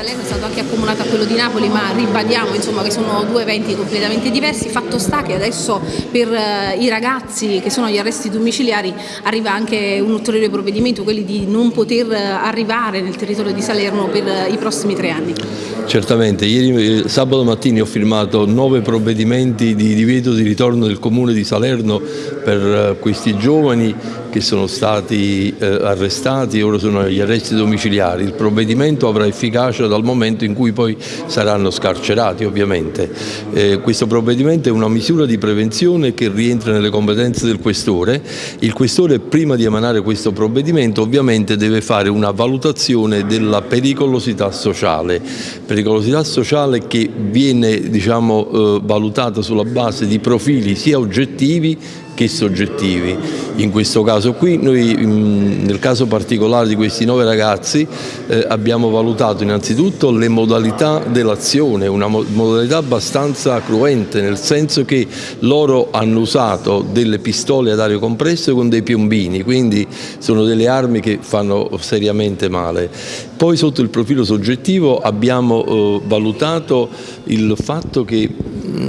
Salerno è stato anche accomunato a quello di Napoli, ma ribadiamo insomma, che sono due eventi completamente diversi. Fatto sta che adesso per eh, i ragazzi che sono agli arresti domiciliari arriva anche un ulteriore provvedimento, quelli di non poter arrivare nel territorio di Salerno per i prossimi tre anni. Certamente, ieri sabato mattina ho firmato nove provvedimenti di divieto di ritorno del comune di Salerno per eh, questi giovani che sono stati eh, arrestati e ora sono agli arresti domiciliari. Il provvedimento avrà efficacia dal momento in cui poi saranno scarcerati ovviamente. Eh, questo provvedimento è una misura di prevenzione che rientra nelle competenze del Questore. Il Questore prima di emanare questo provvedimento ovviamente deve fare una valutazione della pericolosità sociale, pericolosità sociale che viene diciamo, eh, valutata sulla base di profili sia oggettivi che soggettivi. In questo caso qui, noi nel caso particolare di questi nove ragazzi eh, abbiamo valutato innanzitutto le modalità dell'azione, una modalità abbastanza cruente, nel senso che loro hanno usato delle pistole ad aria compressa con dei piombini, quindi sono delle armi che fanno seriamente male. Poi sotto il profilo soggettivo abbiamo eh, valutato il fatto che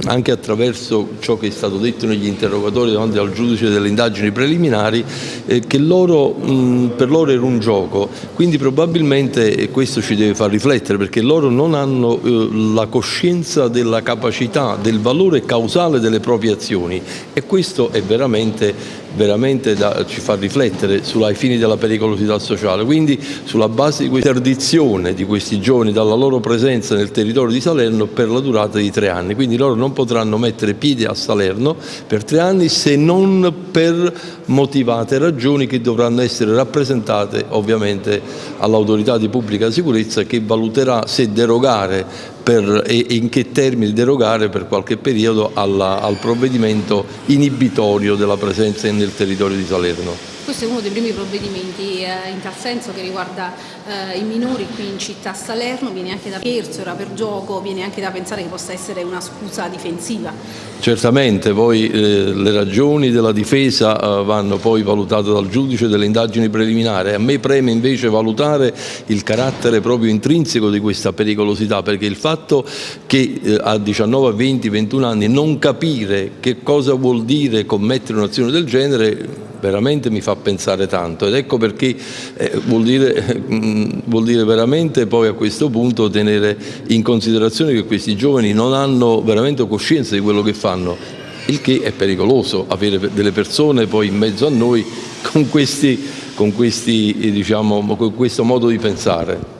anche attraverso ciò che è stato detto negli interrogatori davanti al giudice delle indagini preliminari, eh, che loro, mh, per loro era un gioco, quindi probabilmente e questo ci deve far riflettere perché loro non hanno eh, la coscienza della capacità, del valore causale delle proprie azioni. E questo è veramente veramente da, ci fa riflettere ai fini della pericolosità sociale. Quindi sulla base di questa interdizione di questi giovani dalla loro presenza nel territorio di Salerno per la durata di tre anni. Quindi loro non potranno mettere piede a Salerno per tre anni se non per motivate ragioni che dovranno essere rappresentate ovviamente all'autorità di pubblica sicurezza che valuterà se derogare per, e in che termini derogare per qualche periodo alla, al provvedimento inibitorio della presenza nel territorio di Salerno. Questo è uno dei primi provvedimenti eh, in tal senso che riguarda eh, i minori qui in città Salerno, viene anche da scherzo, era per gioco, viene anche da pensare che possa essere una scusa difensiva. Certamente, poi eh, le ragioni della difesa eh, vanno poi valutate dal giudice delle indagini preliminari. A me preme invece valutare il carattere proprio intrinseco di questa pericolosità, perché il fatto che eh, a 19, 20, 21 anni non capire che cosa vuol dire commettere un'azione del genere veramente mi fa pensare tanto ed ecco perché eh, vuol, dire, vuol, dire, veramente poi a questo punto tenere in considerazione che questi giovani non hanno veramente coscienza di quello che fanno il che è pericoloso avere delle persone poi in mezzo a noi con, questi, con, questi, diciamo, con questo modo di pensare.